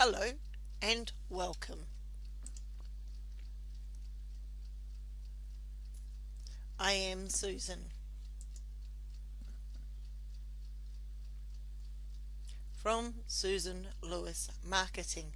Hello and welcome. I am Susan. From Susan Lewis Marketing.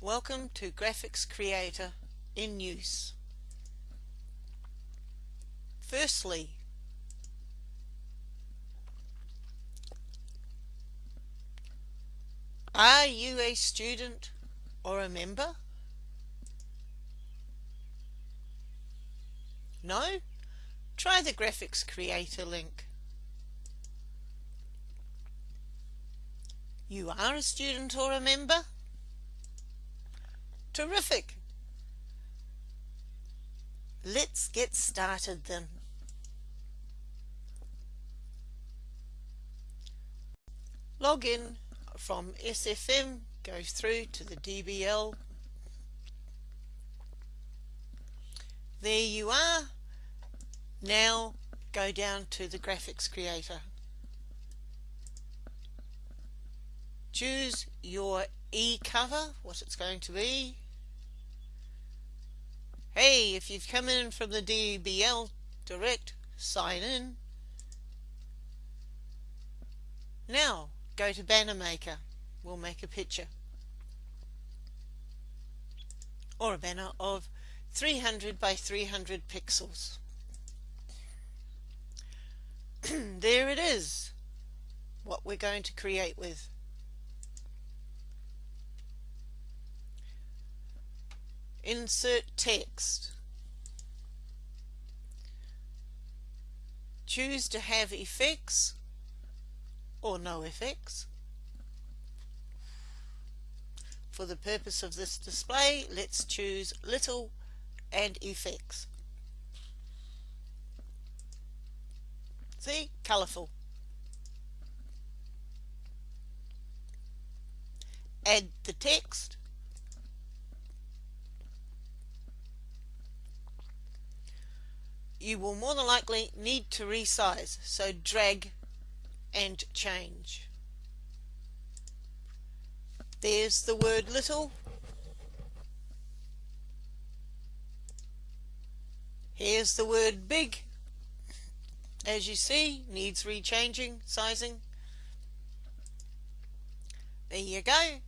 Welcome to Graphics Creator in use. Firstly, Are you a student or a member? No? Try the Graphics Creator link. You are a student or a member? Terrific! Let's get started then. Log in from SFM goes through to the DBL. There you are. Now go down to the graphics creator. Choose your e-cover, what it's going to be. Hey, if you've come in from the DBL direct, sign in. Now, go to banner maker we'll make a picture. Or a banner of 300 by 300 pixels. There it is. What we're going to create with. Insert text. Choose to have effects or no effects. For the purpose of this display, let's choose little and effects. See, colourful. Add the text. You will more than likely need to resize, so drag and change. There's the word little. Here's the word big. As you see, needs rechanging, sizing. There you go.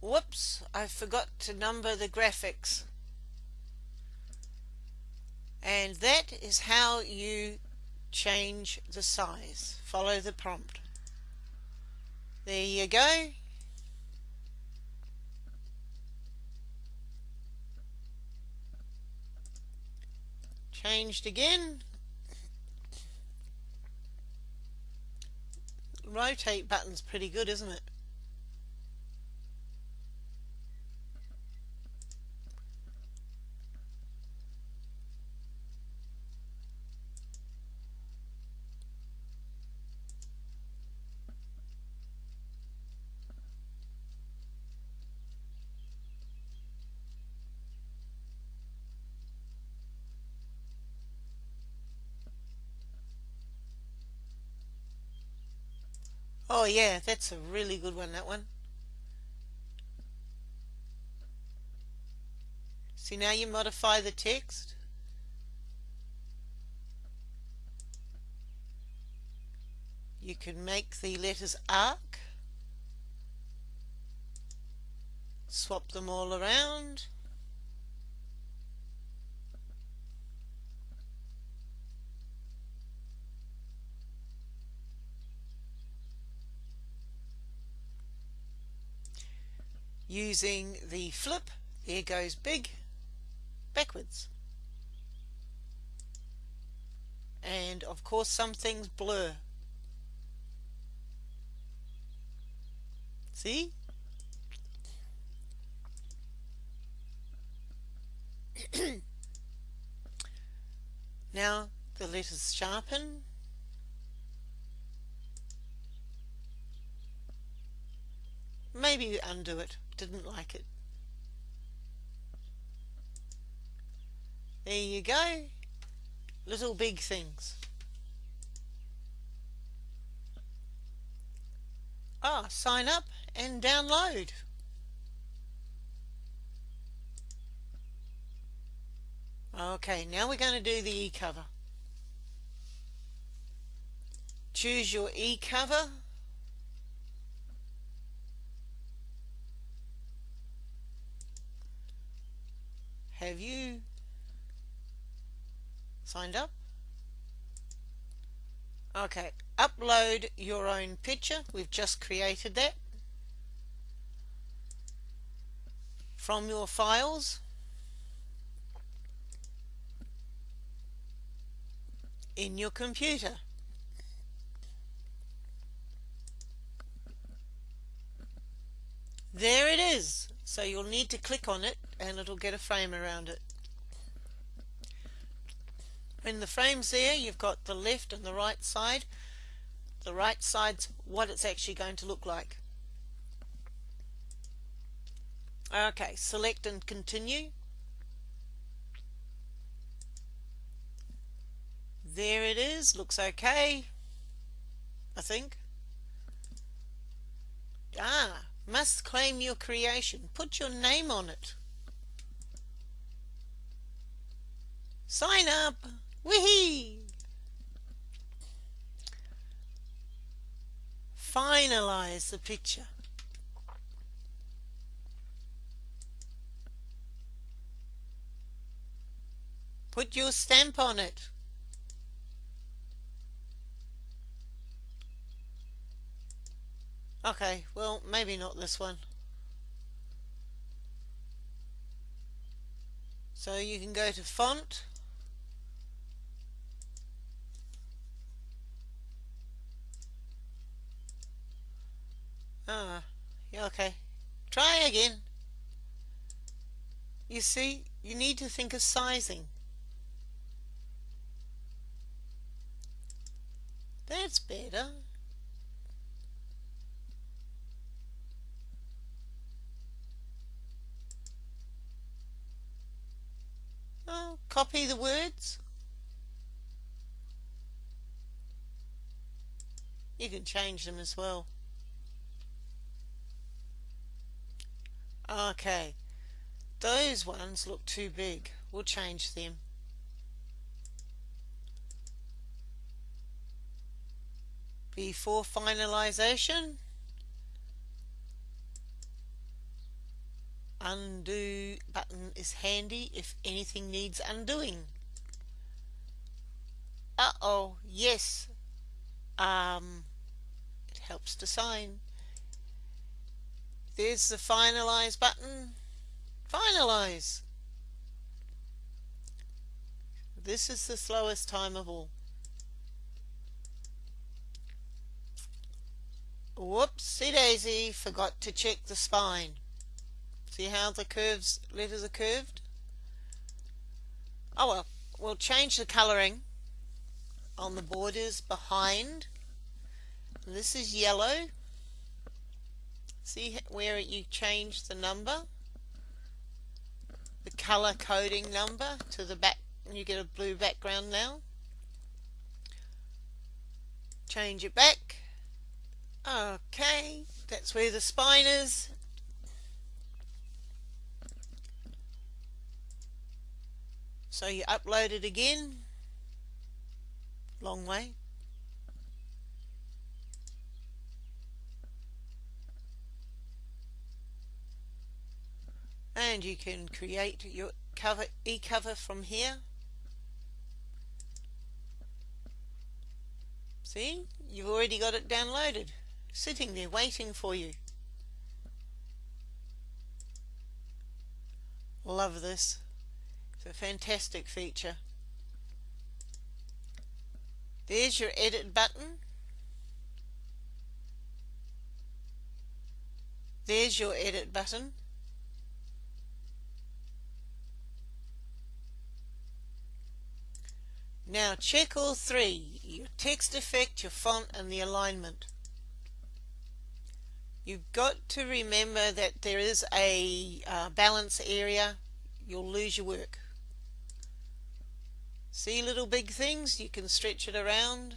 Whoops, I forgot to number the graphics. And that is how you change the size. Follow the prompt. There you go. Changed again. Rotate button's pretty good, isn't it? Oh yeah, that's a really good one, that one. See now you modify the text. You can make the letters arc. Swap them all around. Using the flip. There goes big backwards. And of course some things blur. See? Now the letters sharpen. Maybe undo it didn't like it. There you go. Little big things. Ah, sign up and download. Okay, now we're going to do the e-cover. Choose your e-cover Have you signed up? Okay, upload your own picture. We've just created that. From your files. in your computer. There it is. So you'll need to click on it and it'll get a frame around it. When the frame's there, you've got the left and the right side. The right side's what it's actually going to look like. Okay, select and continue. There it is, looks okay. I think. Ah, must claim your creation. Put your name on it. Sign up. Wee! Finalize the picture. Put your stamp on it. Okay, well, maybe not this one. So you can go to font. Ah, yeah, okay. Try again. You see, you need to think of sizing. That's better. Oh, copy the words. You can change them as well. Okay, those ones look too big. We'll change them. Before finalization, undo button is handy if anything needs undoing. Uh-oh, yes. Um, it helps to sign. There's the finalize button. Finalize. This is the slowest time of all. Whoopsie daisy, forgot to check the spine. See how the curves letters are curved? Oh well, we'll change the colouring on the borders behind. This is yellow. See where you change the number? The colour coding number to the back you get a blue background now. Change it back. Okay, that's where the spine is So you upload it again, long way. And you can create your cover e-cover from here. See, you've already got it downloaded, sitting there waiting for you. Love this. It's a fantastic feature. There's your edit button. There's your edit button. Now check all three, your text effect, your font and the alignment. You've got to remember that there is a uh, balance area. You'll lose your work. See little big things? You can stretch it around,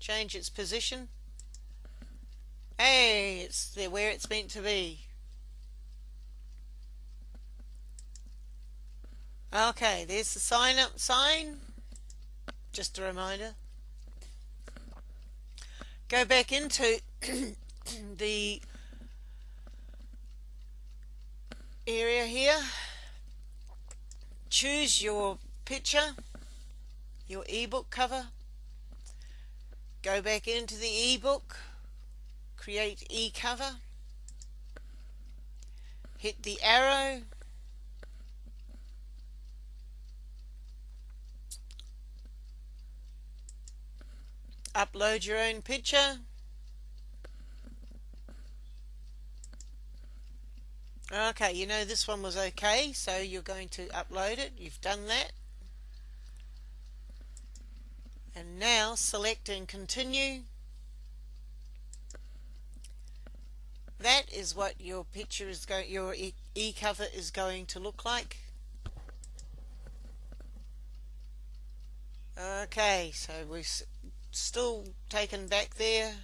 change its position. Hey, it's there where it's meant to be. Okay, there's the sign up sign. Just a reminder. Go back into the area here. Choose your picture, your ebook cover. Go back into the ebook, create e-cover. Hit the arrow upload your own picture okay you know this one was okay so you're going to upload it you've done that and now select and continue that is what your picture is going your e-cover is going to look like okay so we're still taken back there.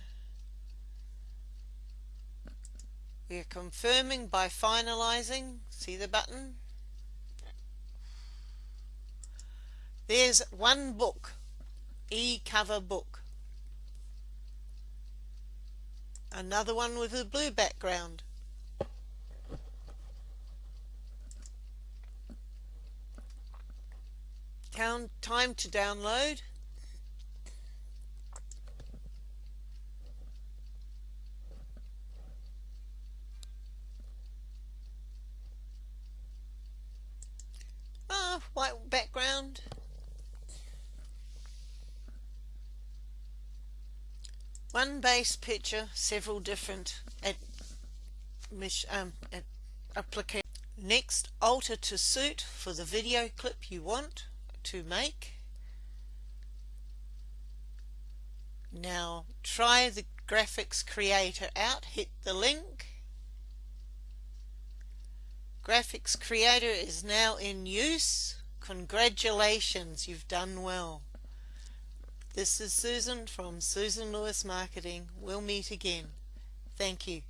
We're confirming by finalizing. See the button? There's one book, e-cover book. Another one with a blue background. Time to download. white background. One base picture, several different um, at application. Next, alter to suit for the video clip you want to make. Now try the graphics creator out, hit the link Graphics Creator is now in use. Congratulations, you've done well. This is Susan from Susan Lewis Marketing. We'll meet again. Thank you.